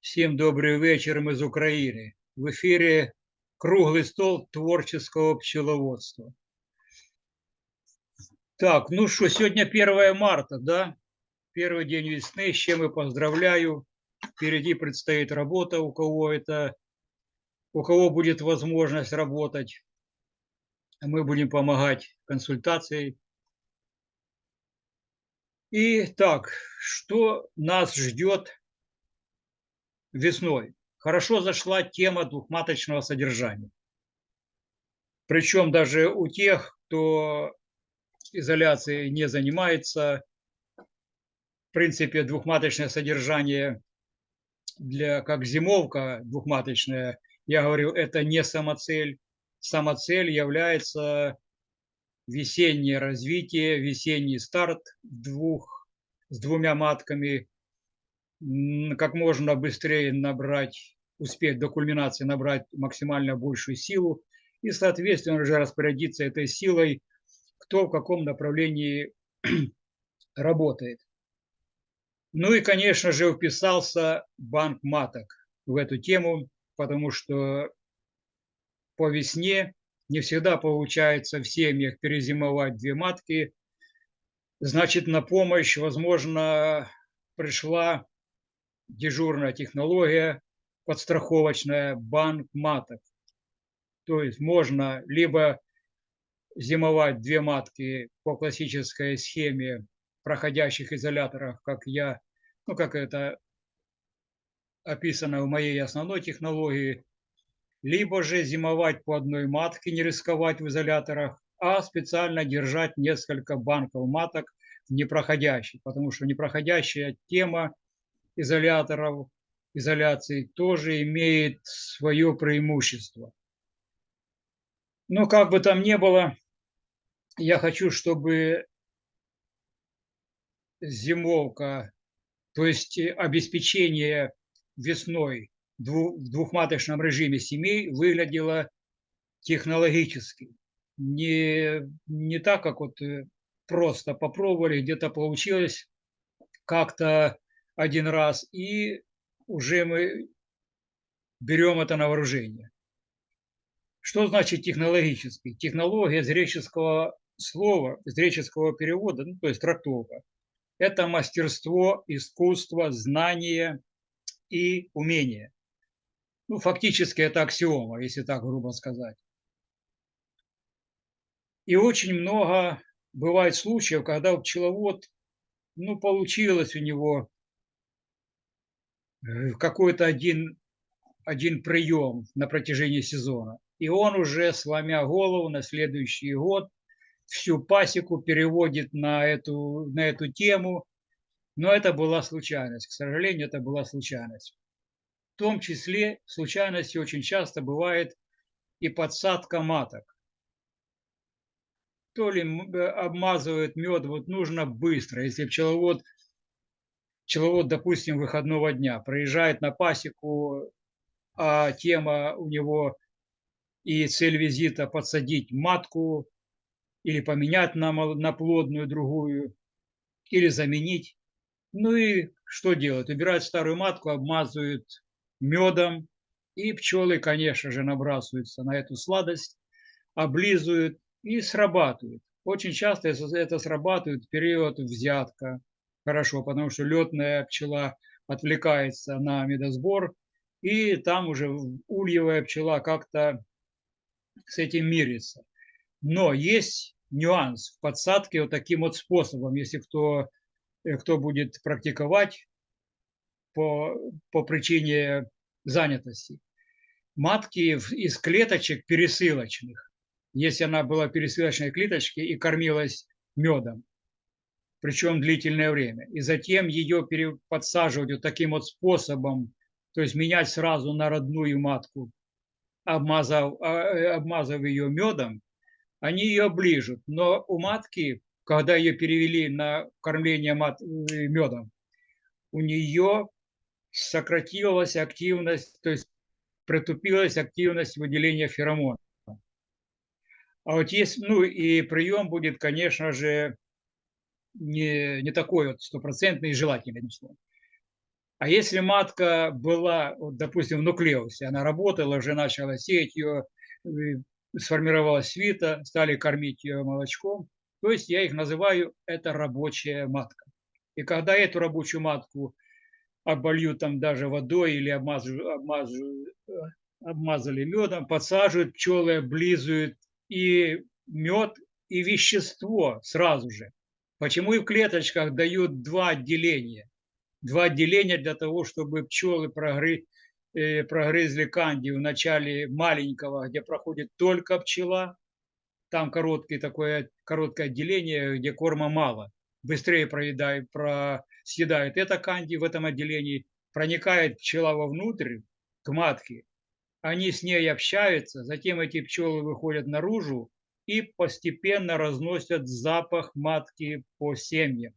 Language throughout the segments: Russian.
Всем добрый вечер из Украины. В эфире круглый стол творческого пчеловодства. Так, ну что, сегодня 1 марта, да? Первый день весны, с чем и поздравляю. Впереди предстоит работа, у кого это, у кого будет возможность работать. Мы будем помогать консультацией. И так, что нас ждет весной хорошо зашла тема двухматочного содержания. Причем даже у тех, кто изоляцией не занимается, в принципе, двухматочное содержание для как зимовка двухматочная, я говорю, это не самоцель. Самоцель является весеннее развитие, весенний старт двух, с двумя матками как можно быстрее набрать, успеть до кульминации набрать максимально большую силу и, соответственно, уже распорядиться этой силой, кто в каком направлении работает. Ну и, конечно же, вписался банк маток в эту тему, потому что по весне не всегда получается в семьях перезимовать две матки. Значит, на помощь, возможно, пришла дежурная технология подстраховочная банк маток. То есть можно либо зимовать две матки по классической схеме проходящих изоляторах, как я, ну как это описано в моей основной технологии, либо же зимовать по одной матке, не рисковать в изоляторах, а специально держать несколько банков маток в непроходящей, потому что непроходящая тема изоляторов, изоляции тоже имеет свое преимущество. Но как бы там ни было, я хочу, чтобы зимовка, то есть обеспечение весной в двухматочном режиме семей выглядело технологически. Не, не так, как вот э, просто попробовали, где-то получилось, как-то один раз, и уже мы берем это на вооружение. Что значит технологический? Технология из греческого слова, из греческого перевода, ну, то есть трактовка. Это мастерство, искусство, знание и умение. Ну, фактически это аксиома, если так грубо сказать. И очень много бывает случаев, когда пчеловод, ну, получилось у него Э, какой-то один, один прием на протяжении сезона. И он уже, сломя голову на следующий год, всю пасеку переводит на эту, на эту тему. Но это была случайность. К сожалению, это была случайность. В том числе случайностью очень часто бывает и подсадка маток. То ли э, обмазывают мед, вот нужно быстро. Если пчеловод пчеловод, допустим, выходного дня проезжает на пасеку, а тема у него и цель визита подсадить матку или поменять на, на плодную другую, или заменить. Ну и что делают? Убирают старую матку, обмазывают медом, и пчелы, конечно же, набрасываются на эту сладость, облизывают и срабатывают. Очень часто это срабатывает в период взятка, хорошо, потому что летная пчела отвлекается на медосбор, и там уже ульевая пчела как-то с этим мирится. Но есть нюанс в подсадке вот таким вот способом, если кто, кто будет практиковать по, по причине занятости. Матки из клеточек пересылочных, если она была пересылочной клеточки и кормилась медом, причем длительное время. И затем ее подсаживать вот таким вот способом, то есть менять сразу на родную матку, обмазав, а, э, обмазав ее медом, они ее оближут. Но у матки, когда ее перевели на кормление мат, э, медом, у нее сократилась активность, то есть притупилась активность выделения феромонов. А вот есть, ну и прием будет, конечно же, не, не такой вот стопроцентный и желательный. А если матка была, вот, допустим, в нуклеусе, она работала, уже начала сеять ее, сформировалась свита, стали кормить ее молочком, то есть я их называю, это рабочая матка. И когда эту рабочую матку обольют там даже водой или обмазывают, обмазывают, э, обмазали медом, подсаживают, пчелы облизывают и мед, и вещество сразу же. Почему и в клеточках дают два отделения? Два отделения для того, чтобы пчелы прогры, э, прогрызли кандию в начале маленького, где проходит только пчела. Там короткое такое короткое отделение, где корма мало. Быстрее проедает, про, съедает это канди в этом отделении, проникает пчела вовнутрь, к матке, они с ней общаются, затем эти пчелы выходят наружу и постепенно разносят запах матки по семьям,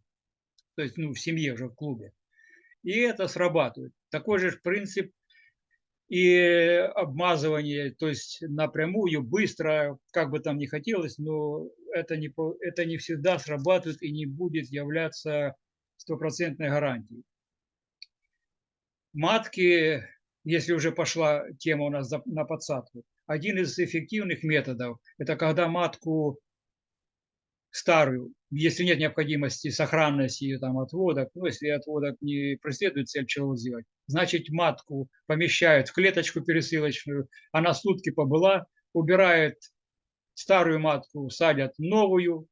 то есть ну, в семье уже в клубе. И это срабатывает. Такой же принцип и обмазывание, то есть напрямую, быстро, как бы там ни хотелось, но это не, это не всегда срабатывает и не будет являться стопроцентной гарантией. Матки если уже пошла тема у нас на подсадку, один из эффективных методов – это когда матку старую, если нет необходимости сохранности ее там отводок, ну, если отводок не преследует цель пчеловод сделать, значит матку помещают в клеточку пересылочную, она сутки побыла, убирает старую матку, садят новую,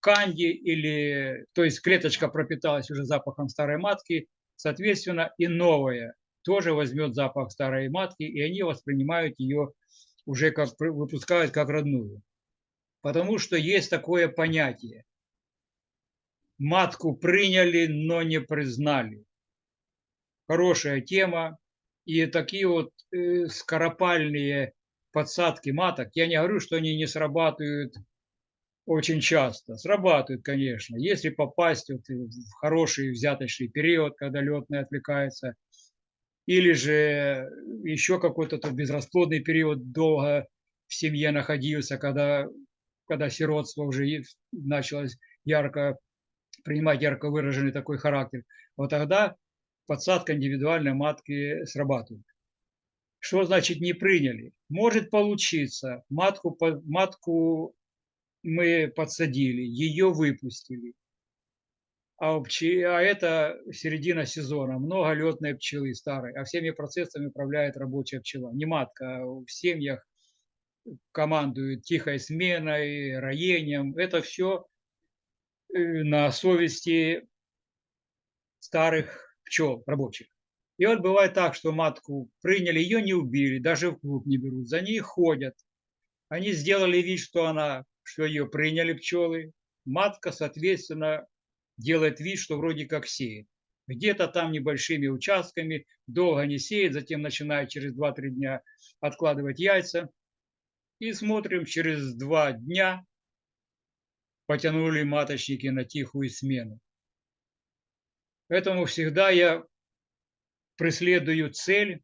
канди или, то есть клеточка пропиталась уже запахом старой матки, соответственно, и новая тоже возьмет запах старой матки, и они воспринимают ее уже как выпускают как родную. Потому что есть такое понятие. Матку приняли, но не признали. Хорошая тема. И такие вот э, скоропальные подсадки маток, я не говорю, что они не срабатывают очень часто. Срабатывают, конечно. Если попасть вот в хороший взяточный период, когда летный отвлекается – или же еще какой-то безрасплодный период долго в семье находился, когда, когда сиротство уже началось ярко принимать ярко выраженный такой характер, вот тогда подсадка индивидуальной матки срабатывает. Что значит не приняли? Может получиться, матку, матку мы подсадили, ее выпустили, а, пчи, а это середина сезона, много летной пчелы старой, а всеми процессами управляет рабочая пчела, не матка. А в семьях командует тихой сменой, роением. Это все э, на совести старых пчел рабочих. И вот бывает так, что матку приняли, ее не убили, даже в клуб не берут, за ней ходят. Они сделали вид, что она, что ее приняли пчелы. Матка, соответственно, делает вид, что вроде как сеет. Где-то там небольшими участками, долго не сеет, затем начинает через 2-3 дня откладывать яйца. И смотрим, через 2 дня потянули маточники на тихую смену. Поэтому всегда я преследую цель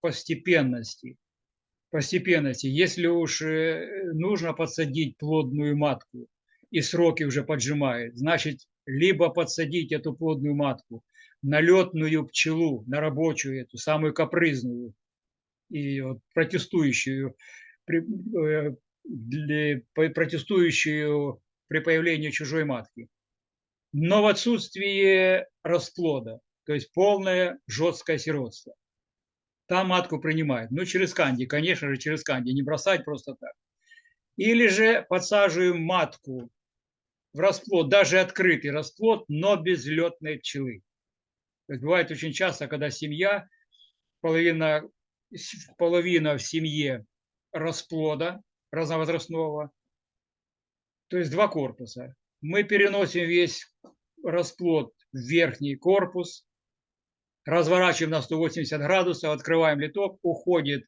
постепенности. Постепенности. Если уж э, нужно подсадить плодную матку, и сроки уже поджимает, значит, либо подсадить эту плодную матку на летную пчелу, на рабочую эту, самую капризную и вот протестующую, э, протестующую при появлении чужой матки. Но в отсутствие расплода, то есть полное жесткое сиротство. Там матку принимают. Ну, через канди, конечно же, через канди, не бросать просто так. Или же подсаживаем матку в расплод, даже открытый расплод, но без летной пчелы. Бывает очень часто, когда семья, половина, половина в семье расплода разновозрастного, то есть два корпуса. Мы переносим весь расплод в верхний корпус, разворачиваем на 180 градусов, открываем литок, уходит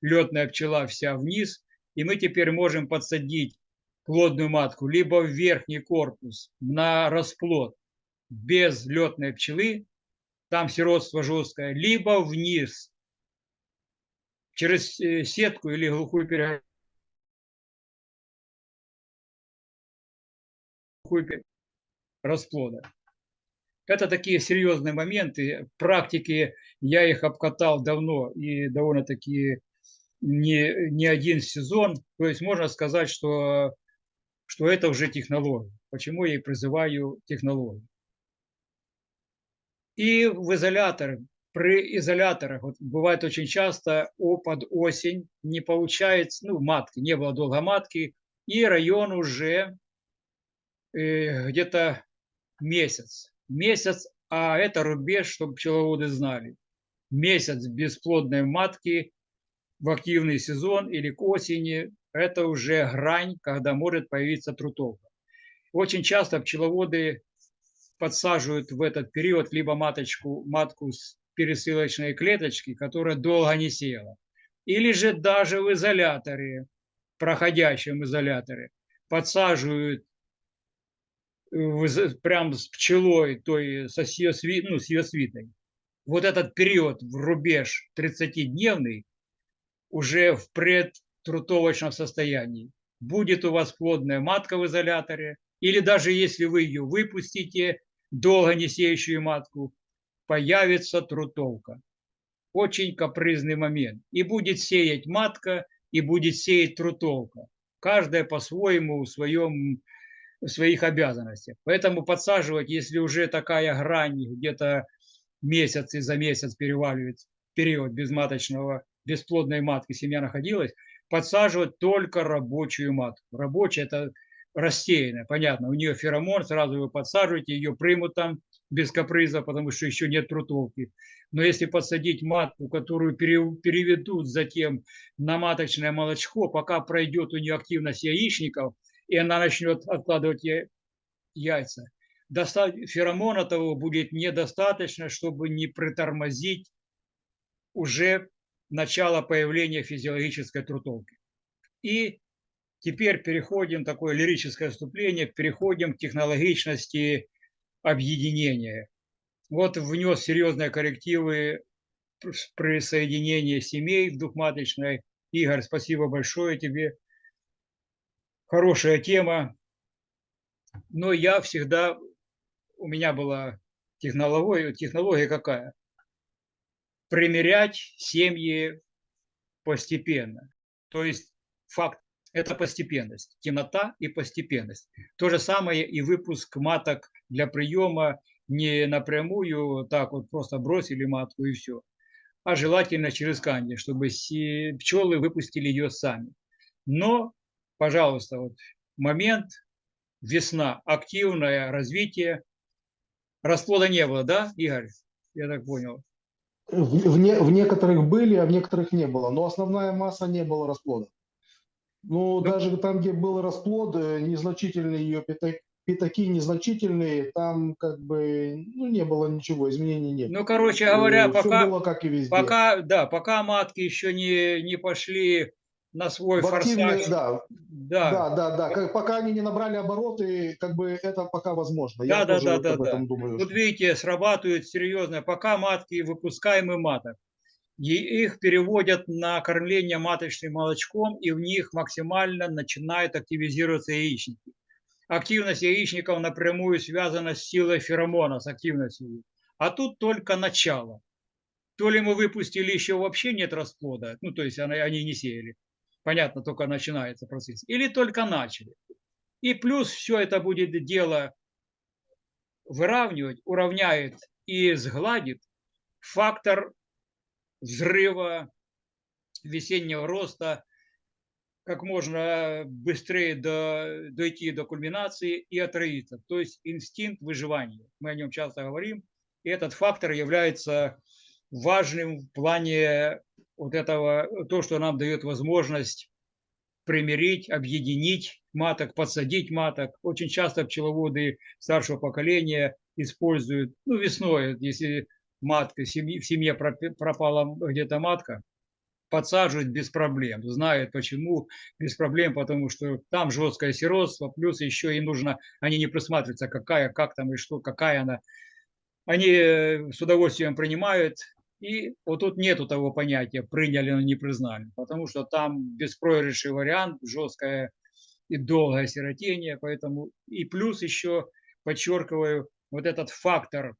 летная пчела вся вниз, и мы теперь можем подсадить плодную матку, либо в верхний корпус на расплод без летной пчелы, там сиротство жесткое, либо вниз через э, сетку или глухую перегородку расплода. Это такие серьезные моменты. В практике я их обкатал давно и довольно-таки не, не один сезон. То есть можно сказать, что, что это уже технология. Почему я и призываю технологию. И в изоляторе, при изоляторах, вот бывает очень часто о, под осень не получается, ну, матки, не было долго матки, и район уже э, где-то месяц. Месяц, а это рубеж, чтобы пчеловоды знали. Месяц бесплодной матки в активный сезон или к осени – это уже грань, когда может появиться трутовка. Очень часто пчеловоды подсаживают в этот период либо маточку, матку с пересылочной клеточки, которая долго не села, или же даже в изоляторе, проходящем изоляторе, подсаживают прям с пчелой, то есть со, ее, ну, с ее свитой. Вот этот период в рубеж 30-дневный уже в предтрутовочном состоянии. Будет у вас плодная матка в изоляторе, или даже если вы ее выпустите, долго не сеющую матку, появится трутовка. Очень капризный момент. И будет сеять матка, и будет сеять трутовка. Каждая по-своему в, своем, в своих обязанностях. Поэтому подсаживать, если уже такая грань, где-то месяц и за месяц переваливает период безматочного, бесплодной матки семья находилась, подсаживать только рабочую матку. Рабочая – это рассеянная, понятно, у нее феромон, сразу вы подсаживаете, ее примут там без каприза, потому что еще нет трутовки. Но если посадить матку, которую переведут затем на маточное молочко, пока пройдет у нее активность яичников, и она начнет откладывать яйца, феромона того будет недостаточно, чтобы не притормозить уже начало появления физиологической трутовки. И Теперь переходим, такое лирическое вступление, переходим к технологичности объединения. Вот внес серьезные коррективы при соединении семей в двухматочной. Игорь, спасибо большое тебе. Хорошая тема. Но я всегда, у меня была технология, технология какая? Примерять семьи постепенно. То есть факт это постепенность, темнота и постепенность. То же самое и выпуск маток для приема не напрямую, так вот просто бросили матку и все, а желательно через канди, чтобы пчелы выпустили ее сами. Но, пожалуйста, вот момент, весна, активное развитие, расплода не было, да, Игорь? Я так понял. В, в, не, в некоторых были, а в некоторых не было, но основная масса не было расплода. Ну, да. даже там, где был расплод, э, незначительные ее пятаки, незначительные, там как бы ну, не было ничего, изменений нет. Ну, короче говоря, Все пока, было как и везде. пока, да, пока матки еще не, не пошли на свой форсаж. Да, да, да, да, да. Как, пока они не набрали обороты, как бы это пока возможно. Да, Я да, да, да, да. Думаю, вот видите, срабатывает серьезно. Пока матки выпускаемый маток их переводят на кормление маточным молочком, и в них максимально начинают активизироваться яичники. Активность яичников напрямую связана с силой феромона, с активностью. А тут только начало. То ли мы выпустили, еще вообще нет расплода, ну то есть они не сеяли. Понятно, только начинается процесс. Или только начали. И плюс все это будет дело выравнивать, уравняет и сгладит фактор взрыва, весеннего роста, как можно быстрее до, дойти до кульминации и отроиться. То есть инстинкт выживания. Мы о нем часто говорим. И этот фактор является важным в плане вот этого, то, что нам дает возможность примирить, объединить маток, подсадить маток. Очень часто пчеловоды старшего поколения используют, ну, весной, если матка, в семье, пропала где-то матка, подсаживать без проблем. Знают почему без проблем, потому что там жесткое сиротство, плюс еще и нужно, они не присматриваются, какая, как там и что, какая она. Они э, с удовольствием принимают И вот тут нету того понятия, приняли, но не признали, потому что там беспроигрышный вариант, жесткое и долгое сиротение, поэтому и плюс еще подчеркиваю вот этот фактор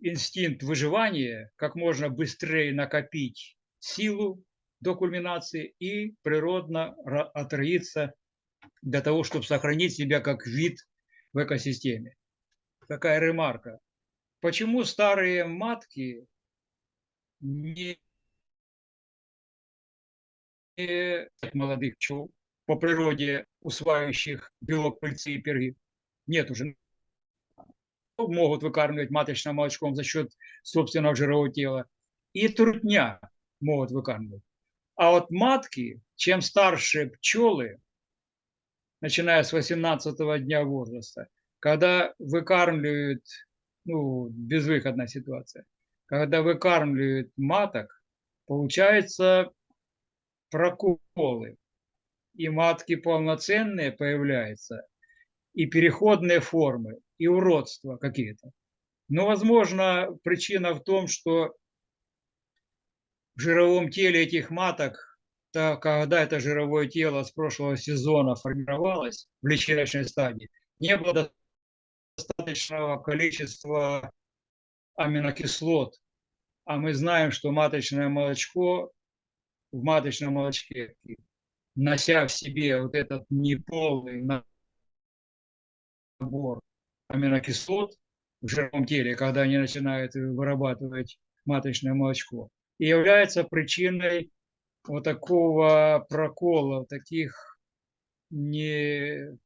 инстинкт выживания, как можно быстрее накопить силу до кульминации и природно отроиться для того, чтобы сохранить себя как вид в экосистеме. Такая ремарка. Почему старые матки не молодых пчел по природе усваивающих белок пыльцы и перги? Нет уже. Могут выкармливать маточным молочком за счет собственного жирового тела. И трутня могут выкармливать. А вот матки, чем старше пчелы, начиная с 18 дня возраста, когда выкармливают, ну, безвыходная ситуация, когда выкармливают маток, получается проколы. И матки полноценные появляются, и переходные формы, и уродства какие-то. Но, возможно, причина в том, что в жировом теле этих маток, то когда это жировое тело с прошлого сезона формировалось в личиночной стадии, не было достаточного количества аминокислот. А мы знаем, что маточное молочко, в маточном молочке, нося в себе вот этот неполный набор аминокислот в жировом теле, когда они начинают вырабатывать маточное молочко, и является причиной вот такого прокола, таких не,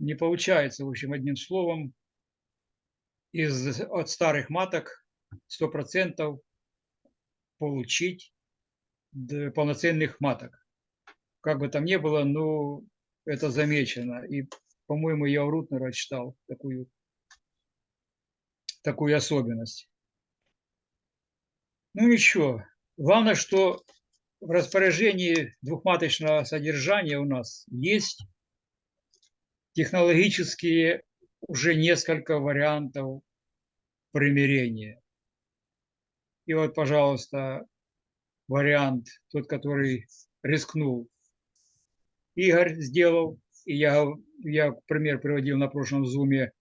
не получается, в общем, одним словом, из, от старых маток 100% получить полноценных маток. Как бы там ни было, но это замечено. И, по-моему, я у Рутнера читал такую, такую особенность. Ну ничего. Главное, что в распоряжении двухматочного содержания у нас есть технологические уже несколько вариантов примирения. И вот, пожалуйста, вариант, тот, который рискнул, Игорь сделал. И я, я пример приводил на прошлом зуме,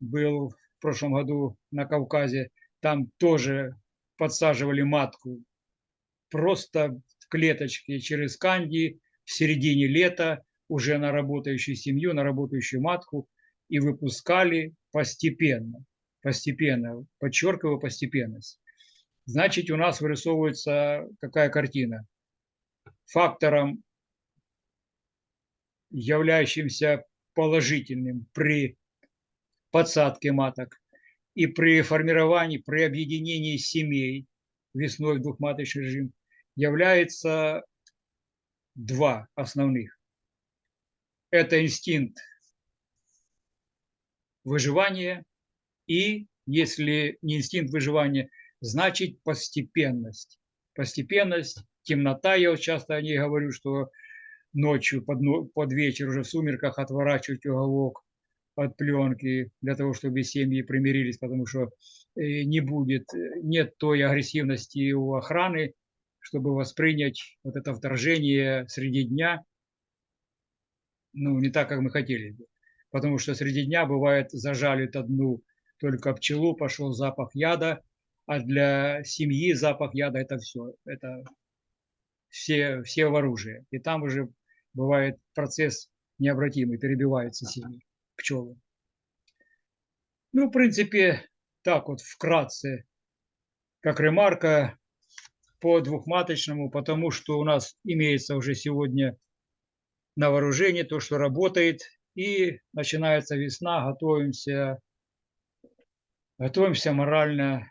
был в прошлом году на Кавказе, там тоже подсаживали матку просто в клеточке через канди в середине лета уже на работающую семью, на работающую матку и выпускали постепенно, постепенно, подчеркиваю постепенность. Значит, у нас вырисовывается какая картина? Фактором, являющимся положительным при подсадке маток и при формировании, при объединении семей весной в двухматочный режим является два основных. Это инстинкт выживания. И, если не инстинкт выживания, значит постепенность. Постепенность, темнота, я вот часто о ней говорю, что ночью под, под вечер уже в сумерках отворачивать уголок от пленки для того, чтобы семьи примирились, потому что э, не будет, э, нет той агрессивности у охраны, чтобы воспринять вот это вторжение среди дня, ну, не так, как мы хотели бы. Потому что среди дня бывает зажалит одну только пчелу, пошел запах яда, а для семьи запах яда это все, это все, все в оружии. И там уже бывает процесс необратимый, перебиваются семьи, пчелы. Ну, в принципе, так вот вкратце, как ремарка по двухматочному, потому что у нас имеется уже сегодня на вооружении то, что работает, и начинается весна, готовимся, готовимся морально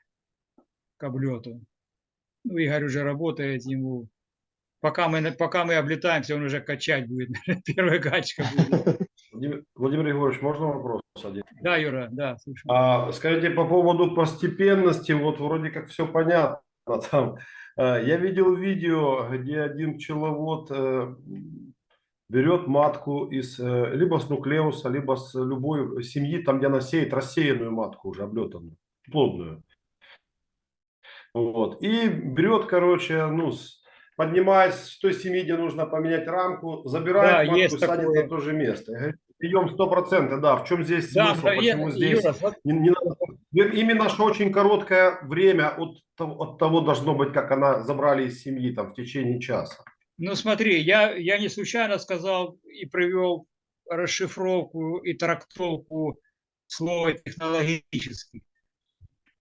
к облету. Ну, Игорь уже работает, ему пока мы, пока мы облетаемся, он уже качать будет, первая качка будет. Владимир, Егорович, можно вопрос один? Да, Юра, да, слушаю. А, скажите, по поводу постепенности, вот вроде как все понятно там. Э, Я видел видео, где один пчеловод э, берет матку из э, либо с нуклеуса, либо с любой семьи, там где она сеет рассеянную матку уже облетанную, плодную. Вот. И берет, короче, ну, поднимает с той семьи, где нужно поменять рамку, Да, забирает матку есть и садит такое. на то же место. И говорит, Прием 100%, да. В чем здесь Да, смысл? мгновенно- Почему здесь Юра, вот не- не надо- Именно что очень короткое время от, от того должно быть, как она забрали из семьи там в течение часа. Ну смотри, я, я не случайно сказал и привел расшифровку и трактовку слова технологический.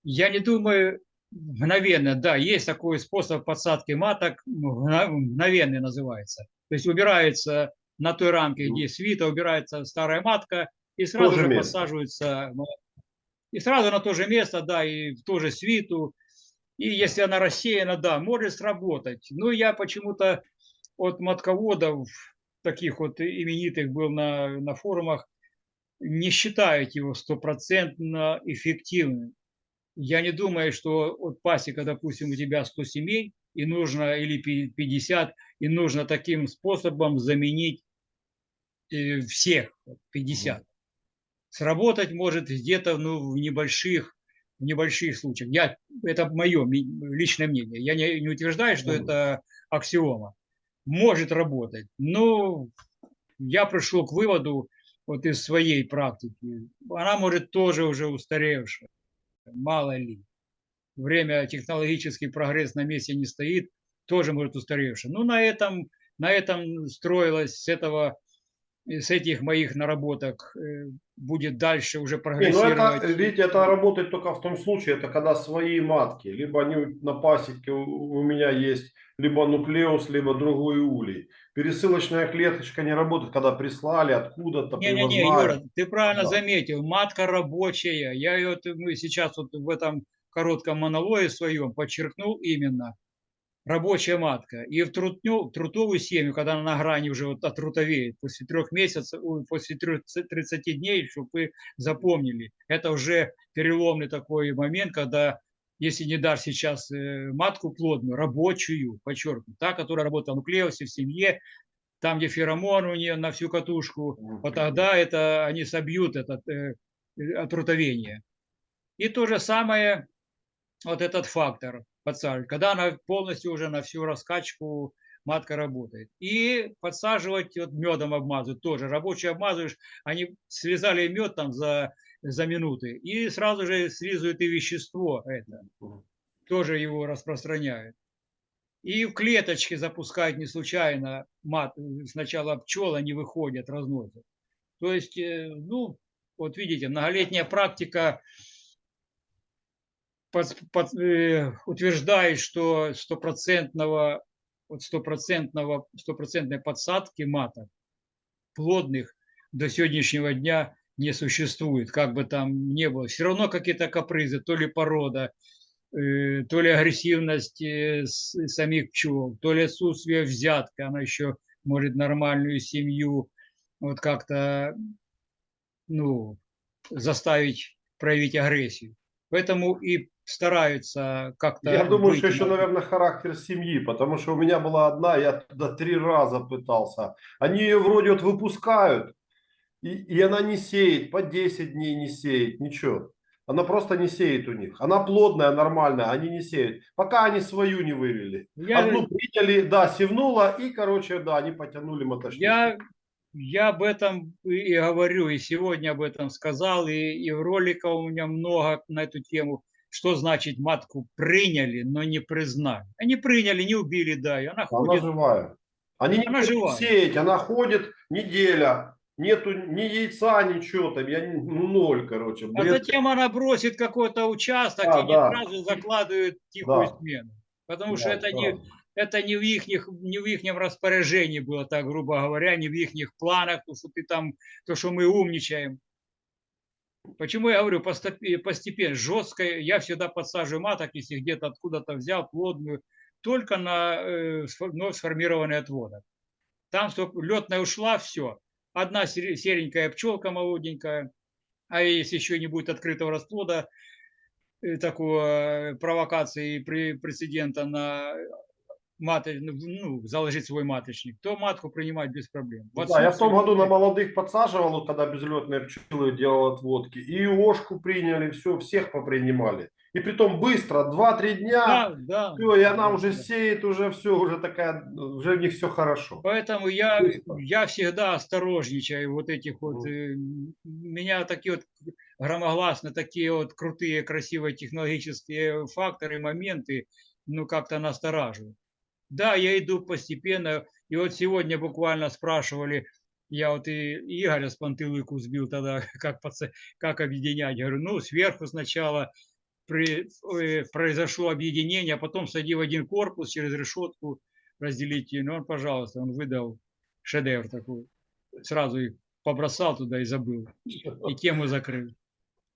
Я не думаю, мгновенно, да, есть такой способ подсадки маток, мгновенный называется. То есть убирается на той рамке, где свита, убирается старая матка, и сразу же же подсаживается, ну, и сразу на то же место, да, и в ту же свиту. И если она рассеяна, да, может сработать. Но я почему-то от матководов, таких вот именитых был на, на форумах, не считают его стопроцентно эффективным. Я не думаю, что от пасека, допустим, у тебя 100 семей, и нужно, или пи- 50, и нужно таким способом заменить э, всех вот, 50. Сработать может где-то ну, в небольших в небольших случаях. Я, это мое личное мнение. Я не, не утверждаю, что это аксиома. Может работать. Но я пришел к выводу вот из своей практики. Она может тоже уже устаревшая. Мало ли. Время, технологический прогресс на месте не стоит, тоже может устаревшая. Ну, на этом, на этом строилось с этого с этих моих наработок э, будет дальше уже Не, ну прогрессировать. это, видите, это работает только в том случае, это когда свои матки, либо они на пасеке у, меня есть, либо нуклеус, либо другой улей. Пересылочная клеточка не работает, когда прислали откуда-то, Не-не-не, привозная. Юра, ты правильно Да. заметил, матка рабочая. Я ее, мы сейчас вот в этом коротком монологе своем подчеркнул именно рабочая матка. И в трутню, трутовую семью, когда она на грани уже вот отрутовеет, после трех месяцев, после 30 30 дней, чтобы вы запомнили, это уже переломный такой момент, когда если не дашь сейчас э, матку плодную, рабочую, подчеркну, та, которая работала в нуклеусе, в семье, там, где феромон у нее на всю катушку, вот тогда это они собьют этот э, э, отрутовение. И то же самое, вот этот фактор подсаживать, когда она полностью уже на всю раскачку матка работает. И подсаживать, вот медом обмазывать тоже. Рабочий обмазываешь, они связали мед там за, за минуты, и сразу же слизывают и вещество это тоже его распространяют. И в клеточке запускают не случайно мат. Сначала пчелы не выходят, разносят. То есть, э, ну, вот видите, многолетняя практика под- под- э, утверждает, что стопроцентного, вот стопроцентного, стопроцентной подсадки маток плодных до сегодняшнего дня не существует, как бы там ни было. Все равно какие-то капризы, то ли порода, э, то ли агрессивность э, с- самих пчел, то ли отсутствие взятка, она еще может нормальную семью вот как-то ну, заставить проявить агрессию. Поэтому и стараются как-то... Я думаю, что еще, на- наверное, характер семьи, потому что у меня была одна, я туда три раза пытался. Они ее вроде вот выпускают, и, и она не сеет, по 10 дней не сеет, ничего. Она просто не сеет у них. Она плодная, нормальная, они не сеют. Пока они свою не вывели. Я- Одну приняли, да, севнула, и, короче, да, они потянули мотошник. Я, я об этом и говорю, и сегодня об этом сказал, и, и в роликах у меня много на эту тему, что значит матку приняли, но не признали. Они приняли, не убили, да, и она Она ходит. живая. Они не Она будут живая. сеять, она ходит неделя. Нету ни яйца, ничего там. Я не- ну, ноль, короче. А бред. затем она бросит какой-то участок Да, и не да. сразу закладывает тихую Да. смену. Потому что Да, это не, сразу. это не в их, не в ихнем распоряжении было, так грубо говоря, не в их планах, то, что ты там, то, что мы умничаем. Почему я говорю постепе- постепенно, жестко, я всегда подсаживаю маток, если где-то откуда-то взял плодную, только на э, вновь сформированный отводок. Там, чтобы летная ушла, все. Одна сере- серенькая пчелка молоденькая, а если еще не будет открытого расплода, э, такого э, провокации прецедента на маты, ну, заложить свой маточник, то матку принимать без проблем. В Да, я в том году на молодых подсаживал, когда безлетные пчелы делал отводки. И ошку приняли, все, всех попринимали. И притом быстро, 2-3 дня, Да, да. все, и она да, уже да. сеет, уже все, уже такая, уже у них все хорошо. Поэтому я, Быстро. я всегда осторожничаю вот этих вот, э, м, меня такие вот громогласно, такие вот крутые, красивые технологические факторы, моменты, ну, как-то настораживают. Да, я иду постепенно, и вот сегодня буквально спрашивали, я вот и Игоря с пантылыку сбил тогда, как, как объединять. Я говорю, ну, сверху сначала при- э, произошло объединение, а потом сади в один корпус через решетку разделить. Ну, он, пожалуйста, он выдал шедевр такой. Сразу их побросал туда и забыл. И тему закрыл.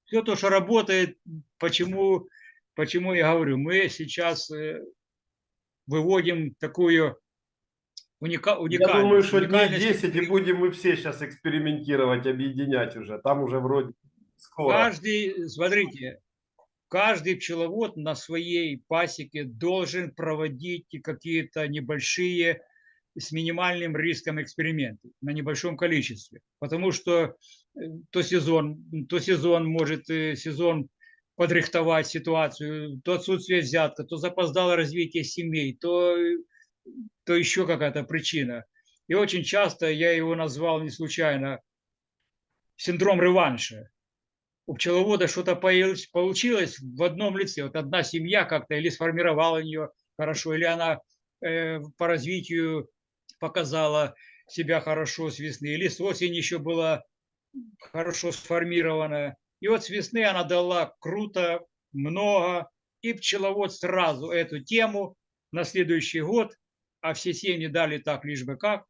Все то, что работает, почему, почему я говорю, мы сейчас э, выводим такую уника, Я уникальность. думаю, что дней уникальность 10 и будем мы все сейчас экспериментировать, объединять уже. Там уже вроде скоро. Каждый, смотрите, каждый пчеловод на своей пасеке должен проводить какие-то небольшие с минимальным риском эксперименты на небольшом количестве. Потому что э, то сезон, то сезон может э, сезон подрихтовать ситуацию, то отсутствие взятка, то запоздало развитие семей, то, то еще какая-то причина. И очень часто я его назвал не случайно синдром реванша у пчеловода что-то получилось в одном лице. Вот одна семья как-то или сформировала ее хорошо, или она э, по развитию показала себя хорошо с весны, или с осени еще была хорошо сформирована. И вот с весны она дала круто, много, и пчеловод сразу эту тему на следующий год, а все семьи дали так, лишь бы как,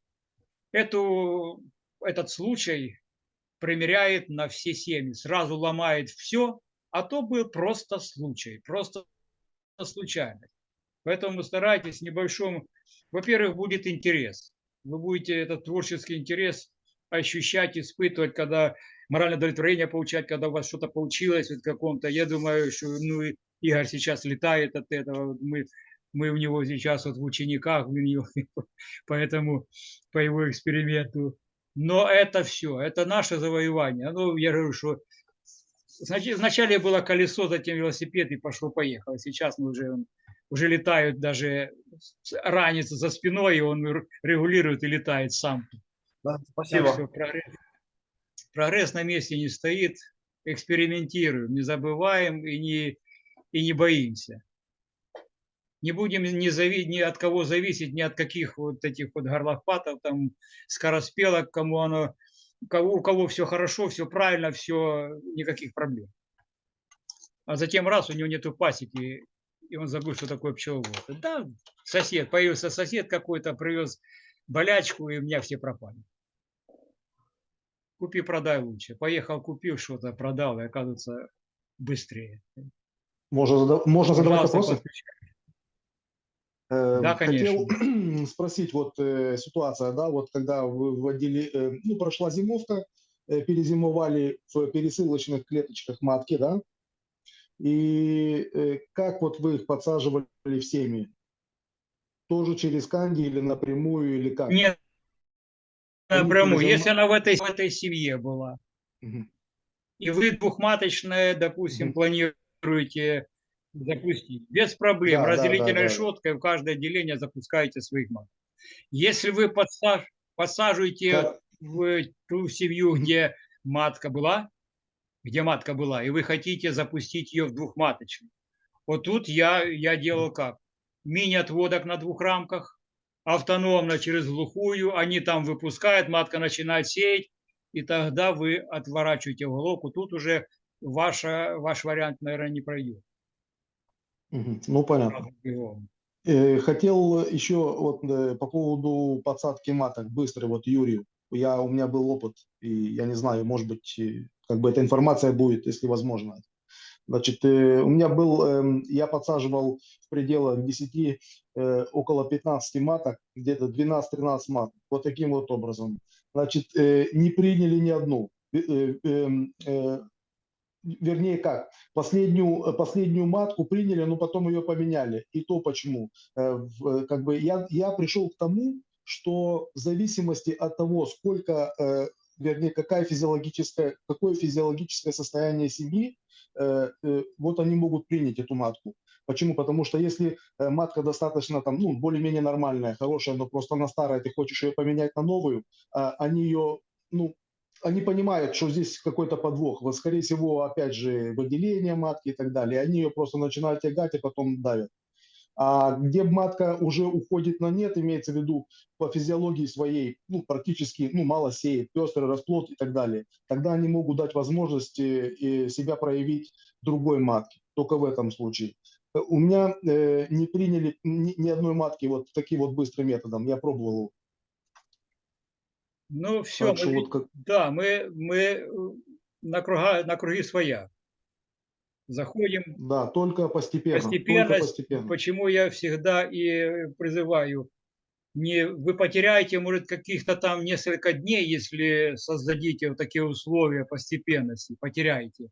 эту, этот случай примеряет на все семьи, сразу ломает все, а то был просто случай, просто случайность. Поэтому старайтесь небольшом, во-первых, будет интерес. Вы будете этот творческий интерес ощущать, испытывать, когда моральное удовлетворение получать, когда у вас что-то получилось в каком-то. Я думаю, что ну, Игорь сейчас летает от этого. Мы, мы у него сейчас вот в учениках, у него, поэтому по его эксперименту. Но это все, это наше завоевание. Ну, я говорю, что вначале было колесо, затем велосипед и пошло-поехало. Сейчас мы уже, уже летают даже ранец за спиной, и он регулирует и летает сам. Да, Так спасибо. что прогресс, прогресс на месте не стоит, экспериментируем, не забываем и не, и не боимся. Не будем ни, зави, ни от кого зависеть, ни от каких вот этих вот горлопатов, там, скороспелок, кому оно, кого, у кого все хорошо, все правильно, все, никаких проблем. А затем раз, у него нету пасеки, и он забыл, что такое пчеловод. Да, сосед, появился сосед какой-то, привез болячку, и у меня все пропали. Купи, продай лучше. Поехал, купил что-то, продал, и оказывается быстрее. Можно, можно задавать вопросы? подключай. Э, Да, Хотел спросить, вот э, ситуация, да, вот когда вы вводили, э, ну, прошла зимовка, э, перезимовали в пересылочных клеточках матки, да, и э, как вот вы их подсаживали в семьи? Тоже через канди или напрямую, или как? Нет, напрямую. перезима- Если она в этой, в этой семье была, и вы двухматочное, допустим, планируете запустить, без проблем, Да, да, разделительной да, да. решеткой в каждое отделение запускаете своих маток. Если вы подсаж- подсаживаете Как- в ту семью, где матка была, где матка была, и вы хотите запустить ее в двухматочную. Вот тут я, я делал как? Мини-отводок на двух рамках, автономно через глухую, они там выпускают, матка начинает сеять, и тогда вы отворачиваете головку. Тут уже ваша, ваш вариант, наверное, не пройдет. Ну, понятно. Э, Хотел еще вот э, по поводу подсадки маток быстро, вот Юрию. Я, у меня был опыт, и я не знаю, может быть, э, как бы эта информация будет, если возможно. Значит, у меня был, эм, я подсаживал в пределах 10, э, около 15 маток, где-то 12-13 маток, вот таким вот образом. Значит, э, не приняли ни одну. Э, эм, вернее как, последнюю, последнюю матку приняли, но потом ее поменяли. И то почему? Как бы я, я пришел к тому, что в зависимости от того, сколько, вернее, какая физиологическая, какое физиологическое состояние семьи, вот они могут принять эту матку. Почему? Потому что если э, матка достаточно там, ну, более-менее нормальная, хорошая, но просто она старая, ты хочешь ее поменять на новую, а, они ее, ну, они понимают, что здесь какой-то подвох. Вот, скорее всего, опять же, выделение матки и так далее. Они ее просто начинают тягать и потом давят. А где матка уже уходит на нет, имеется в виду по физиологии своей, ну, практически, ну, мало сеет, пестрый расплод и так далее, тогда они могут дать возможность э, себя проявить другой матке, только в этом случае. Э, У меня э, не приняли ни, ни одной матки вот таким вот быстрым методом, я пробовал. Ну, все, Так что вот как, да, мы, мы э, на, круга, на круги своя. Заходим да, только постепенно, только постепенно. постепенно. Почему я всегда и призываю, не, вы потеряете, может, каких-то там несколько дней, если создадите вот такие условия постепенности, потеряете.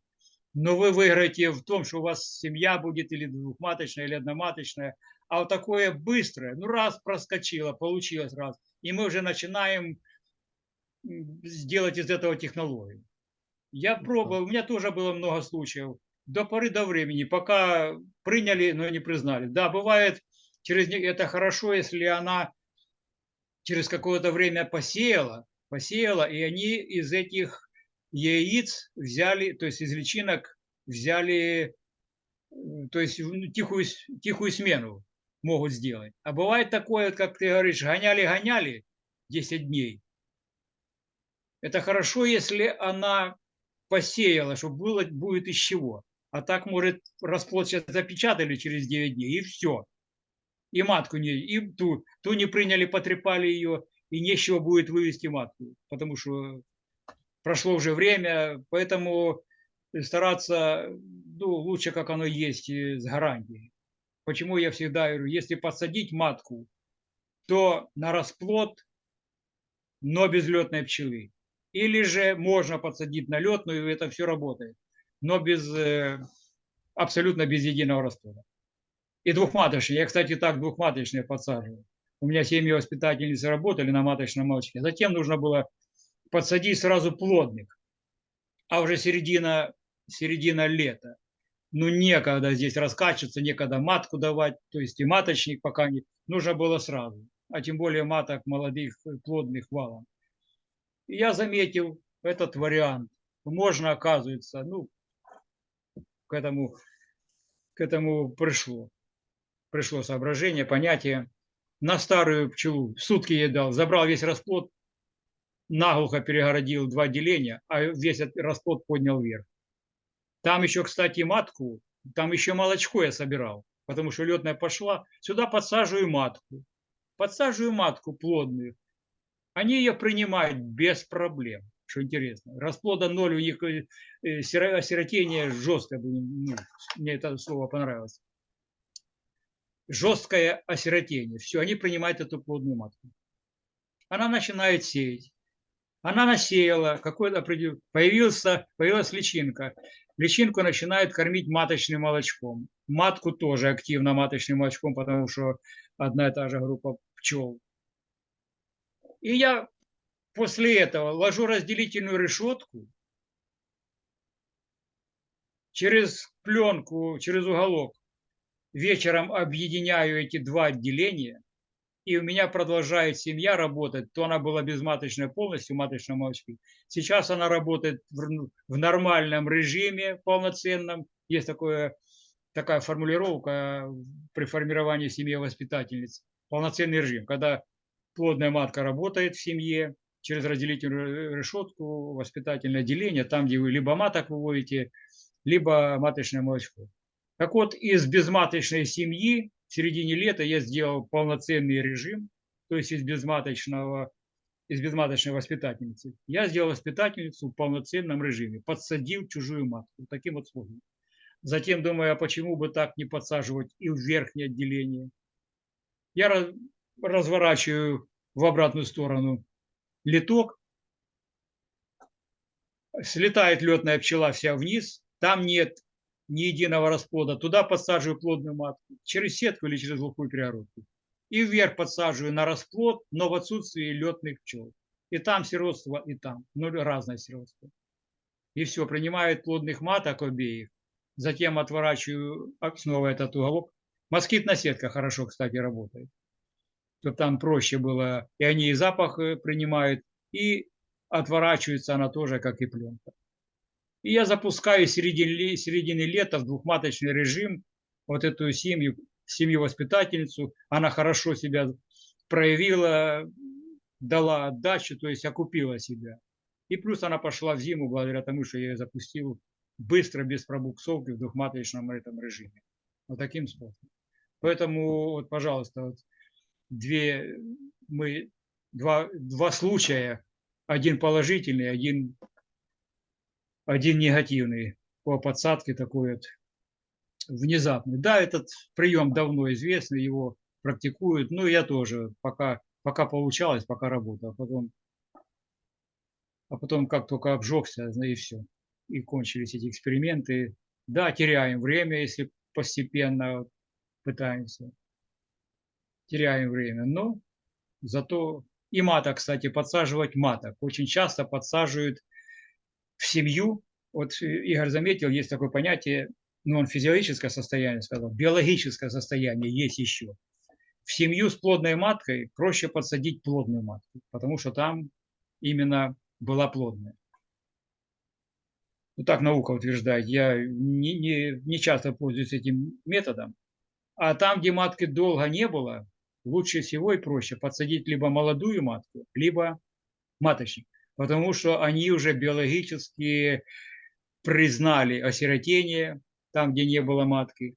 Но вы выиграете в том, что у вас семья будет или двухматочная, или одноматочная. А вот такое быстрое, ну раз проскочило, получилось раз. И мы уже начинаем сделать из этого технологию. Я пробовал, у меня тоже было много случаев. До поры до времени, пока приняли, но не признали. Да, бывает, через это хорошо, если она через какое-то время посеяла, посеяла, и они из этих яиц взяли, то есть из личинок взяли, то есть ну, тихую, тихую смену могут сделать. А бывает такое, как ты говоришь, гоняли-гоняли 10 дней. Это хорошо, если она посеяла, что было, будет из чего. А так, может, расплод сейчас запечатали через 9 дней, и все. И матку не, и ту, ту не приняли, потрепали ее, и нечего будет вывести матку, потому что прошло уже время, поэтому стараться, ну, лучше, как оно есть, и с гарантией. Почему я всегда говорю, если подсадить матку, то на расплод, но без летной пчелы. Или же можно подсадить на летную, и это все работает, но без, э, абсолютно без единого расплода. И двухматочные. Я, кстати, так двухматочные подсаживаю. У меня семьи воспитательницы работали на маточном молочке. Затем нужно было подсадить сразу плодных. А уже середина, середина лета. Ну, некогда здесь раскачиваться, некогда матку давать. То есть и маточник пока не... Нужно было сразу. А тем более маток молодых, э, плодных валом. И я заметил этот вариант. Можно, оказывается, ну, к этому, к этому пришло. Пришло соображение, понятие. На старую пчелу сутки ей дал, забрал весь расплод, наглухо перегородил два деления, а весь расплод поднял вверх. Там еще, кстати, матку, там еще молочко я собирал, потому что летная пошла. Сюда подсаживаю матку. Подсаживаю матку плодную. Они ее принимают без проблем, что интересно. Расплода ноль, у них э, э, сиро- осиротение жесткое. ну, Мне это слово понравилось. Жесткое осиротение. Все, они принимают эту плодную матку. Она начинает сеять. Она насеяла, какой-то появился, появилась личинка. Личинку начинают кормить маточным молочком. Матку тоже активно маточным молочком, потому что одна и та же группа пчел. И я после этого ложу разделительную решетку через пленку, через уголок. Вечером объединяю эти два отделения, и у меня продолжает семья работать. То она была безматочная полностью, маточном молочке. Сейчас она работает в, н- в нормальном режиме полноценном. Есть такое, такая формулировка при формировании семьи воспитательниц. Полноценный режим, когда плодная матка работает в семье через разделительную решетку, воспитательное отделение, там, где вы либо маток выводите, либо маточное молочко. Так вот, из безматочной семьи в середине лета я сделал полноценный режим, то есть из безматочного, из безматочной воспитательницы. Я сделал воспитательницу в полноценном режиме, подсадил чужую матку, таким вот способом. Затем думаю, а почему бы так не подсаживать и в верхнее отделение? Я раз- разворачиваю в обратную сторону литок, слетает летная пчела вся вниз, там нет ни единого расплода, туда подсаживаю плодную матку, через сетку или через глухую перегородку. И вверх подсаживаю на расплод, но в отсутствии летных пчел. И там сиротство, и там. Ну, разное сиротство. И все, принимают плодных маток обеих. Затем отворачиваю а, снова этот уголок. Москитная сетка хорошо, кстати, работает. Чтобы там проще было. И они и запах э, принимают, и отворачивается она тоже, как и пленка. И я запускаю середины, середины лета в двухматочный режим вот эту семью, семью-воспитательницу. Она хорошо себя проявила, дала отдачу, то есть окупила себя. И плюс она пошла в зиму благодаря тому, что я ее запустил быстро, без пробуксовки в двухматочном этом режиме. Вот таким способом. Поэтому, вот, пожалуйста, вот две, мы, два, два случая, один положительный, один, один негативный по подсадке такой вот внезапный. Да, этот прием давно известный, его практикуют, но я тоже пока, пока получалось, пока работал, а потом, а потом как только обжегся, и все, и кончились эти эксперименты. Да, теряем время, если постепенно пытаемся. Теряем время, но зато и маток, кстати, подсаживать маток. Очень часто подсаживают в семью. Вот Игорь заметил, есть такое понятие, ну он физиологическое состояние сказал, биологическое состояние есть еще. В семью с плодной маткой проще подсадить плодную матку, потому что там именно была плодная. Ну, так наука утверждает. Я не, не, не часто пользуюсь этим методом. А там, где матки долго не было, лучше всего и проще подсадить либо молодую матку, либо маточник. Потому что они уже биологически признали осиротение, там, где не было матки.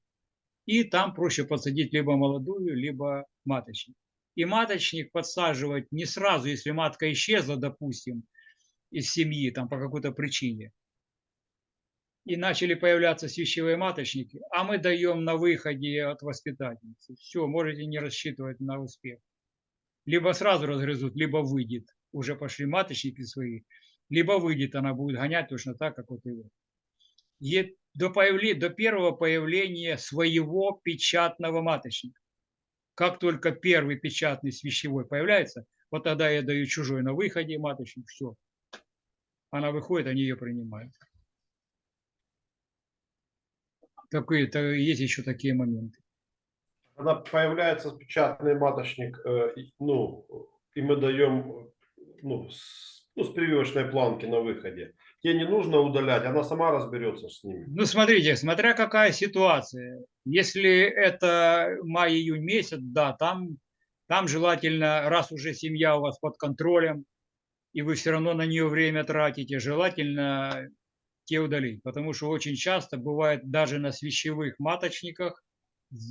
И там проще подсадить либо молодую, либо маточник. И маточник подсаживать не сразу, если матка исчезла, допустим, из семьи, там по какой-то причине, и начали появляться свящевые маточники, а мы даем на выходе от воспитательницы. Все, можете не рассчитывать на успех. Либо сразу разгрызут, либо выйдет. Уже пошли маточники свои. Либо выйдет, она будет гонять точно так, как вот его. И до, появления, до первого появления своего печатного маточника. Как только первый печатный свящевой появляется, вот тогда я даю чужой на выходе маточник, все. Она выходит, они ее принимают такие, то есть еще такие моменты. Когда появляется печатный маточник, э, ну, и мы даем ну, с, ну, с прививочной планки на выходе, тебе не нужно удалять, она сама разберется с ними. Ну, смотрите, смотря какая ситуация. Если это май-июнь месяц, да, там, там желательно, раз уже семья у вас под контролем, и вы все равно на нее время тратите, желательно те удалить. Потому что очень часто бывает даже на свящевых маточниках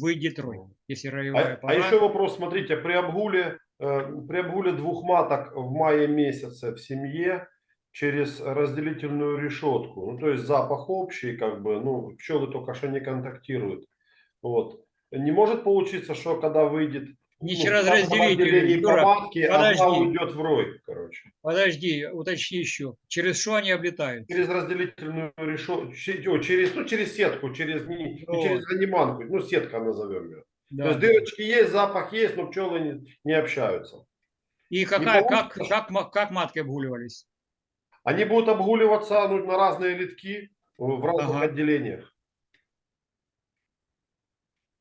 выйдет рой, если роевая а, пора. а еще вопрос, смотрите, при обгуле, при обгуле двух маток в мае месяце в семье через разделительную решетку, ну то есть запах общий, как бы, ну пчелы только что не контактируют. Вот. Не может получиться, что когда выйдет не ну, через разделитель. по матке, Подожди. одна уйдет в рой, короче. Подожди, уточни еще. Через что они облетают? Через разделительную решетку, через, ну, через сетку, через, не, не Вот. через аниманку, ну, сетка назовем ее. Да. То есть дырочки есть, запах есть, но пчелы не, не общаются. И какая, как, получится, как, ма- как матки обгуливались? Они будут обгуливаться ну, на разные литки в разных Ага. отделениях.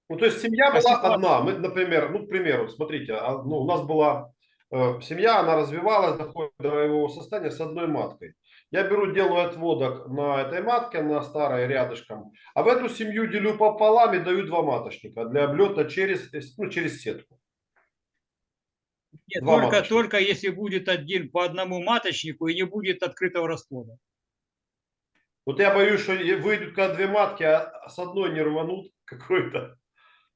Ну, то есть семья А была ситуация- одна. Мы, например, ну, к примеру, смотрите, а, ну, у нас была э, семья, она развивалась, доходит до боевого состояния с одной маткой. Я беру, делаю отводок на этой матке, на старой рядышком, а в эту семью делю пополам и даю два маточника для облета через, ну, через сетку. Нет, Два только, маточника. только если будет один по одному маточнику и не будет открытого расплода. Вот я боюсь, что выйдут когда две матки, а с одной не рванут какой-то.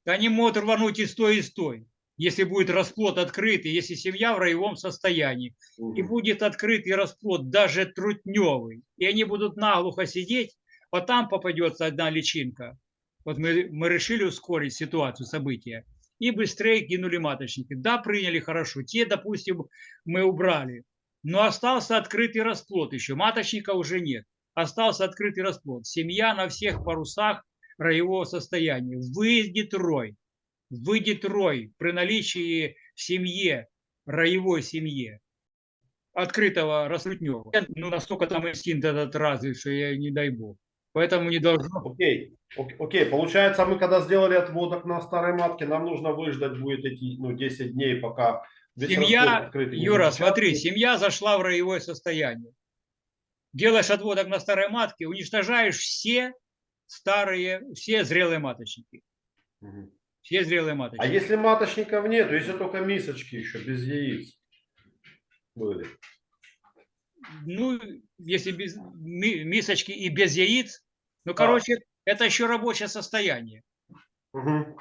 Они могут рвануть и с той, и с той. Если будет расплод открытый, если семья в роевом состоянии, и будет открытый расплод, даже трутневый, и они будут наглухо сидеть, вот там попадется одна личинка. Вот мы, мы решили ускорить ситуацию, события, и быстрее кинули маточники. Да, приняли хорошо, те, допустим, мы убрали, но остался открытый расплод еще, маточника уже нет. остался открытый расплод. Семья на всех парусах роевого состояния. Выйдет рой. Выйдет рой при наличии в семье, роевой семье, открытого распутнего. Ну, настолько там инстинкт этот развит, что я не дай бог. Поэтому не должно. Окей, ок- окей, получается, мы когда сделали отводок на старой матке, нам нужно выждать будет эти, ну, 10 дней, пока Семья, открытый Юра, смотри, семья зашла в роевое состояние. Делаешь отводок на старой матке, уничтожаешь все старые, все зрелые маточники. Мгм. Все зрелые А маточники. если маточников нет, если только мисочки еще без яиц были? Ну, если без ми- мисочки и без яиц, ну, Да. короче, это еще рабочее состояние. Мгм.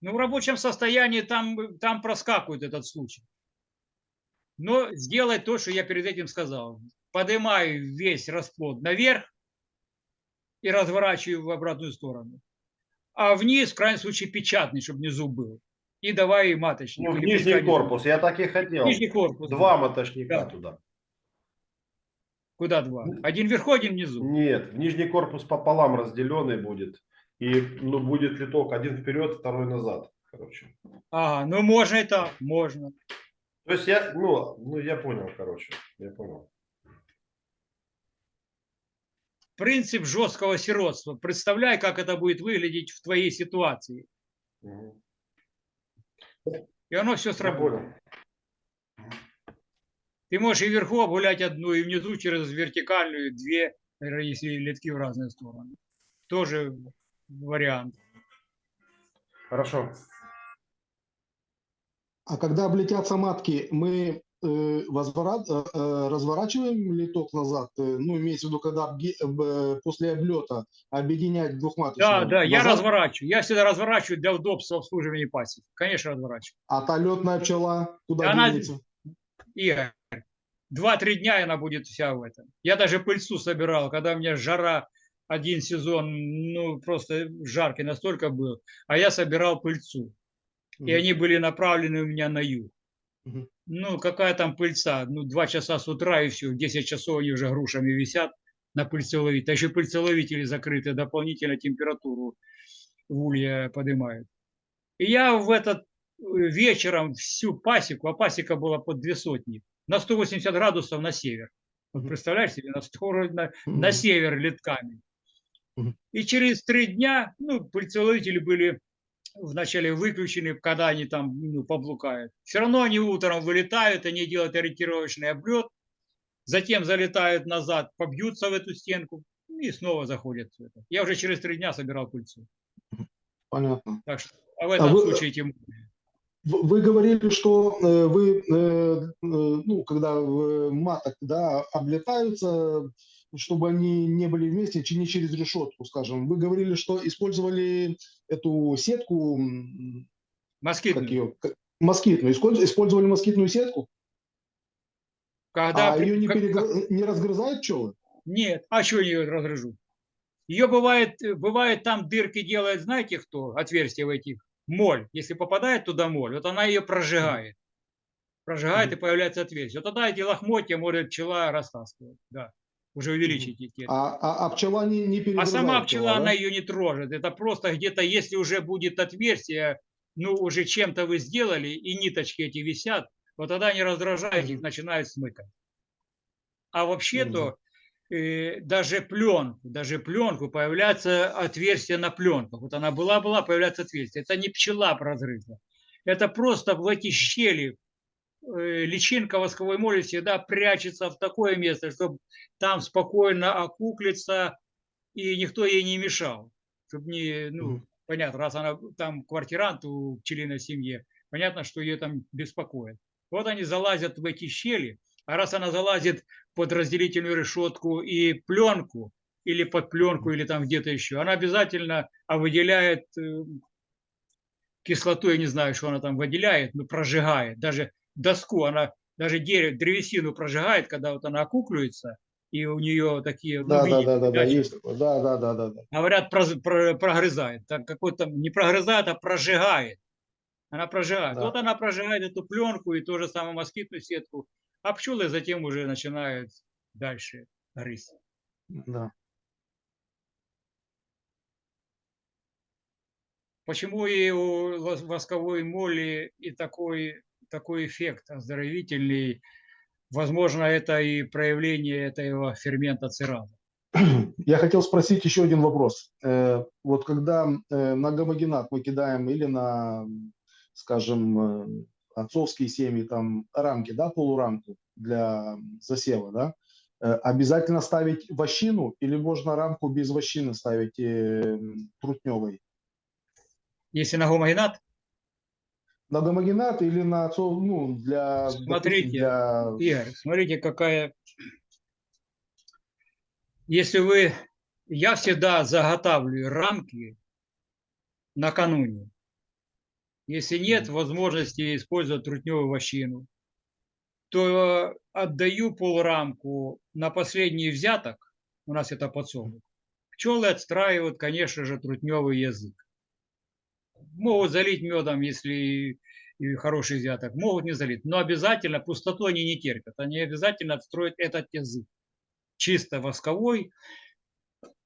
Ну, в рабочем состоянии там, там проскакивает этот случай. Но сделай то, что я перед этим сказал. Поднимаю весь расплод наверх и разворачиваю в обратную сторону. А вниз, в крайнем случае, печатный, чтобы внизу был. И давай маточник. Ну, в нижний пускай- корпус, я так и хотел. Нижний корпус. Два моточника Да. туда. Куда два? Один вверху, один внизу. Нет, нижний корпус пополам разделенный будет. И ну, будет литок один вперед, второй назад. Короче. Ага, ну можно и так, можно. То есть я, ну, ну я понял, короче. Я понял. Принцип жесткого сиротства. Представляй, как это будет выглядеть в твоей ситуации. И оно все понял. Ты можешь и вверху обгулять одну, и внизу через вертикальную две, если литки в разные стороны. Тоже вариант. Хорошо. А когда облетятся матки, мы э, возврат- э, э, разворачиваем литок назад? Ну, имеется в виду, когда после облета объединять двухматочную? Да, да, я назад, разворачиваю. Я всегда разворачиваю для удобства обслуживания пасек. Конечно, разворачиваю. А та летная пчела куда Она- денется? Игорь, два-три дня она будет вся в этом. Я даже пыльцу собирал, когда у меня жара один сезон, ну, просто жаркий настолько был, а я собирал пыльцу. И Мгм. они были направлены у меня на юг. Ну, какая там пыльца? Ну, два часа с утра и все. 10 часов они уже грушами висят на пыльцеловителе. А еще пыльцеловители закрыты, дополнительно температуру в улье поднимают. И я в этот э, вечером всю пасеку, а пасека была под две сотни, на 180 градусов на север. Вот представляешь себе, на, 100 на, на север литками. Мгм. И через три дня, ну, пыльцеловители были вначале выключены, когда они там ну, поблукают. Все равно они утром вылетают, они делают ориентировочный облет, затем залетают назад, побьются в эту стенку и снова заходят. Я уже через три дня собирал пыльцу. Понятно. Так что а в этом вы- случае тем Вы говорили, что э, вы, э, э, ну, когда маток, да, облетаются, чтобы они не были вместе, не через решетку, скажем. Вы говорили, что использовали эту сетку, м, как москитную. ее, москитную. Использ- Использовали москитную сетку, Когда а при- ее не, перегр- не разгрызают пчелы? Нет, а что ее разгрыжу? Ее бывает, бывает там дырки делает, знаете кто, отверстия в этих, моль. Если попадает туда моль, вот она ее прожигает. Прожигает и Мгм. появляется отверстие. Вот тогда эти лохмотья может пчела растаскивать, да, уже увеличить эти. А, а, а пчела не, не А перегрызает сама пчела, да? она ее не трожит. Это просто где-то, если уже будет отверстие, ну, уже чем-то вы сделали, и ниточки эти висят, вот тогда они раздражают, их начинают смыкать. А вообще-то э, даже пленку, даже пленку появляется отверстие на пленках. Вот она была-была, появляется отверстие. Это не пчела разрыта. Это просто в эти щели личинка восковой моли всегда прячется в такое место, чтобы там спокойно окуклиться, и никто ей не мешал. Чтобы не, ну, понятно, раз она там квартирант у пчелиной семье, понятно, что ее там беспокоит. Вот они залазят в эти щели, а раз она залазит под разделительную решетку и пленку, или под пленку, или там где-то еще, она обязательно а выделяет э, кислоту, я не знаю, что она там выделяет, но прожигает. Даже доску, она даже дерево, древесину прожигает, когда вот она окукливается, и у нее такие... ну, Да, да, видите, да, да, да, датчики. есть. Да, да, да, да, да. Говорят, проз- про- прогрызает. Так какой-то не прогрызает, а прожигает. Она прожигает. Да. Вот она прожигает эту пленку и ту же самую москитную сетку. А пчелы затем уже начинают дальше грызть. Да. Почему и у восковой моли и такой, такой эффект оздоровительный? Возможно, это и проявление этого фермента цераза. Я хотел спросить еще один вопрос. Э, Вот когда э, на гомогенат мы кидаем или на, скажем, э, отцовские семьи, там рамки, да, полурамку для засева, да, обязательно ставить вощину или можно рамку без вощины ставить трутневой? Если на гомогенат, На гомогенат или на отцов, ну, для, Смотрите, для... Игорь, смотрите, какая... Если вы... Я всегда заготавливаю рамки накануне. Если нет возможности использовать трутневую вощину, то отдаю полрамку на последний взяток. У нас это подсолнух. Пчелы отстраивают, конечно же, трутневый язык. Могут залить медом, если хороший взяток, могут не залить. Но обязательно пустоту они не терпят. Они обязательно отстроят этот язык. Чисто восковой.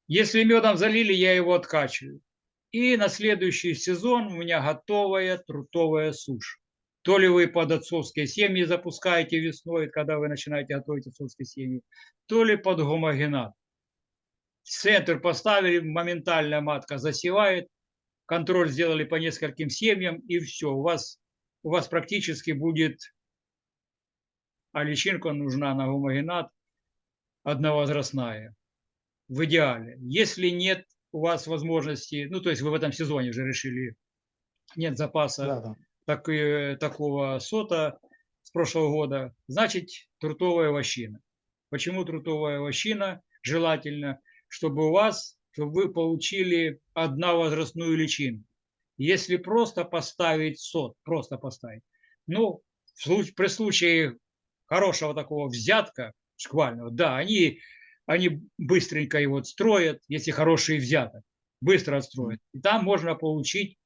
Если медом залили, я его откачиваю. И на следующий сезон у меня готовая трутовая сушь. То ли вы под отцовские семьи запускаете весной, когда вы начинаете готовить отцовские семьи, то ли под гомогенат. Центр поставили, моментально матка засевает, контроль сделали по нескольким семьям, и все. У вас, у вас практически будет, а личинка нужна на гомогенат одновозрастная. В идеале. Если нет у вас возможности, ну то есть вы в этом сезоне уже решили, нет запаса Да, да. так, такого сота с прошлого года, значит трутовая вощина. Почему трутовая вощина? Желательно, чтобы у вас, чтобы вы получили одновозрастную личинку. Если просто поставить сот, просто поставить, ну, в случае, при случае хорошего такого взятка, шквального, да, они, они быстренько его отстроят, если хороший взяток, быстро отстроят. И там можно получить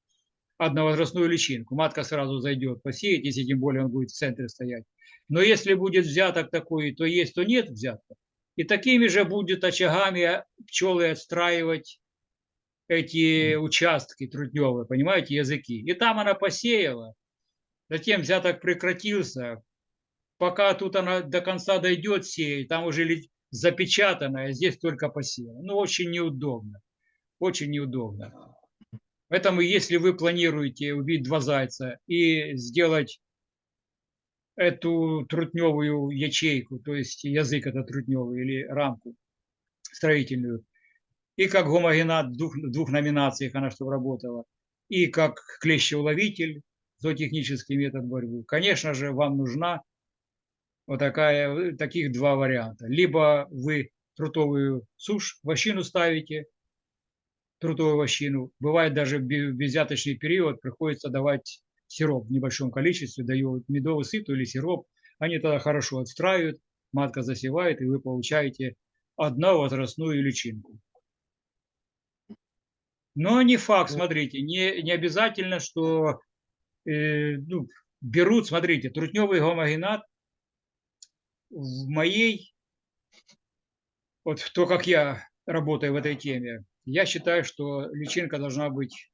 одновозрастную личинку. Матка сразу зайдет посеять, если тем более он будет в центре стоять. Но если будет взяток такой, то есть, то нет взятка. И такими же будет очагами пчелы отстраивать эти участки трутневые, понимаете, языки. И там она посеяла, затем взяток прекратился, пока тут она до конца дойдет сеять, там уже запечатано, а здесь только посеяно. Ну, очень неудобно, очень неудобно. Поэтому, если вы планируете убить два зайца и сделать эту трутневую ячейку, то есть язык это трутневый или рамку строительную, и как гомогенат в двух, двух номинациях она чтобы работала, и как клещеуловитель, зоотехнический метод борьбы, конечно же, вам нужна вот такая, таких два варианта. Либо вы трутовую сушь, вощину ставите, трутовую вощину. Бывает даже в бе- безвзяточный период приходится давать сироп в небольшом количестве, дают медовый сыту или сироп. Они тогда хорошо отстраивают, матка засевает, и вы получаете одновозрастную личинку. Но не факт, смотрите, не, не обязательно, что э, ну, берут, смотрите, трутневый гомогенат в моей, вот в то, как я работаю в этой теме, я считаю, что личинка должна быть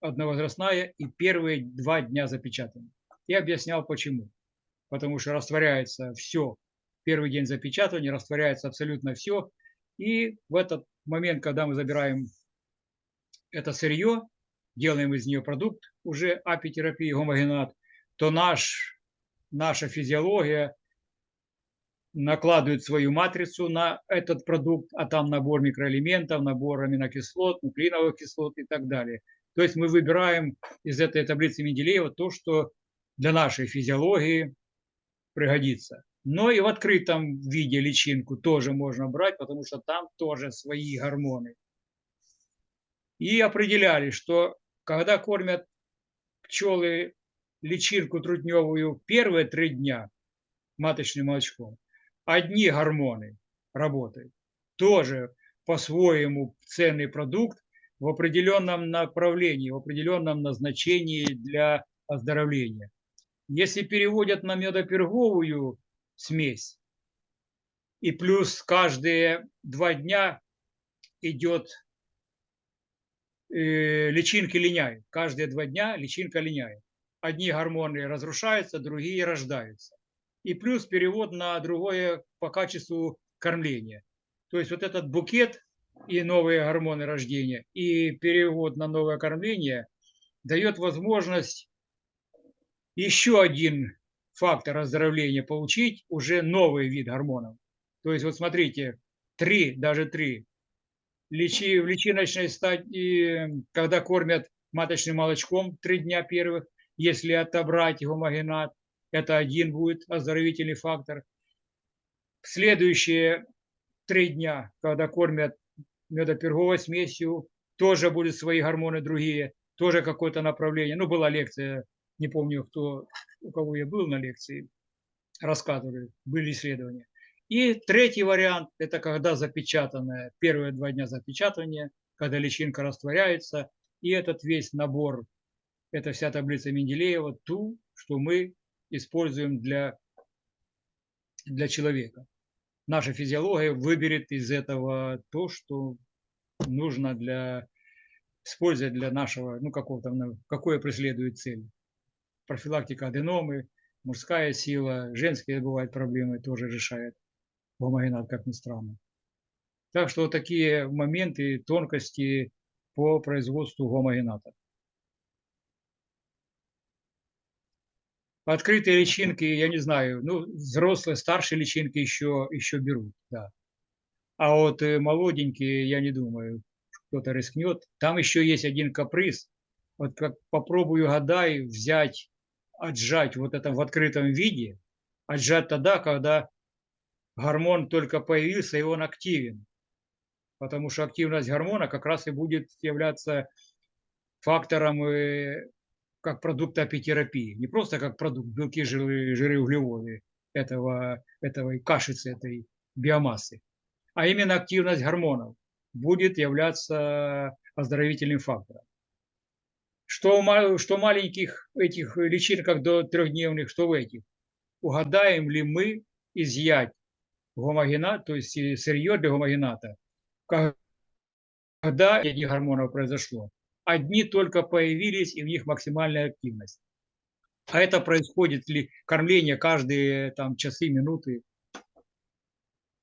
одновозрастная и первые два дня запечатана. Я объяснял почему. Потому что растворяется все. Первый день запечатывания растворяется абсолютно все. И в этот момент, когда мы забираем это сырье, делаем из нее продукт уже апитерапии, гомогенат, то наш, наша физиология накладывает свою матрицу на этот продукт, а там набор микроэлементов, набор аминокислот, нуклеиновых кислот и так далее. То есть мы выбираем из этой таблицы Менделеева то, что для нашей физиологии пригодится. Но и в открытом виде личинку тоже можно брать, потому что там тоже свои гормоны. И определяли, что когда кормят пчелы личинку трутневую первые три дня маточным молочком, одни гормоны работают. Тоже по-своему ценный продукт в определенном направлении, в определенном назначении для оздоровления. Если переводят на медоперговую смесь, И плюс каждые два дня идет э, личинки линяют. Каждые два дня личинка линяет. Одни гормоны разрушаются, другие рождаются. И плюс перевод на другое по качеству кормления. То есть вот этот букет и новые гормоны рождения, и перевод на новое кормление дает возможность еще один фактор оздоровления получить, уже новый вид гормонов. То есть вот смотрите, три, даже три. Личи, в личиночной стадии, когда кормят маточным молочком три дня первых, если отобрать гомогенат, это один будет оздоровительный фактор. Следующие три дня, когда кормят медоперговой смесью, тоже будут свои гормоны другие, тоже какое-то направление. Ну, была лекция, не помню, кто, у кого я был на лекции, рассказывали, были исследования. И третий вариант – это когда запечатанное, первые два дня запечатывания, когда личинка растворяется, и этот весь набор, это вся таблица Менделеева, ту, что мы используем для, для человека. Наша физиология выберет из этого то, что нужно для использовать для нашего, ну, какого-то, какое преследует цель. Профилактика аденомы, мужская сила, женские бывают проблемы, тоже решает гомогенат, как ни странно. Так что такие моменты, тонкости по производству гомогената. Открытые личинки, я не знаю, ну, взрослые, старшие личинки еще, еще берут, да. А вот э, молоденькие, я не думаю, кто-то рискнет. Там еще есть один каприз. Вот как попробую гадай взять, отжать вот это в открытом виде, отжать тогда, когда гормон только появился, и он активен. Потому что активность гормона как раз и будет являться фактором э, как продукта апитерапии. Не просто как продукт белки, жиры, жиры углеводы этого, этого кашицы, этой биомассы, а именно активность гормонов будет являться оздоровительным фактором. Что, что маленьких этих личинках до трехдневных, что в этих. Угадаем ли мы изъять гомогенат, то есть сырье для гомогената, когда этих гормонов произошло. Одни только появились, и в них максимальная активность. А это происходит ли кормление каждые там, часы, минуты.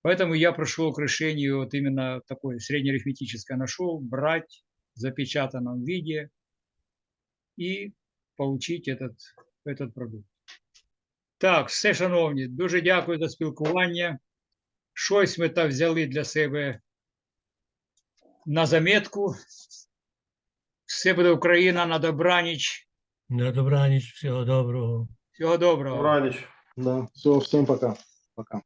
Поэтому я пришел к решению вот именно такое среднеарифметическое нашел, брать в запечатанном виде и получить этот, этот продукт. Так, все, шановні, дуже дякую за спілкування. Щось ми так взяли для себе на заметку. Все буде Україна на добраніч. На добраніч, всього доброго. Всього доброго. Добраніч. Да, все, всем пока. Пока.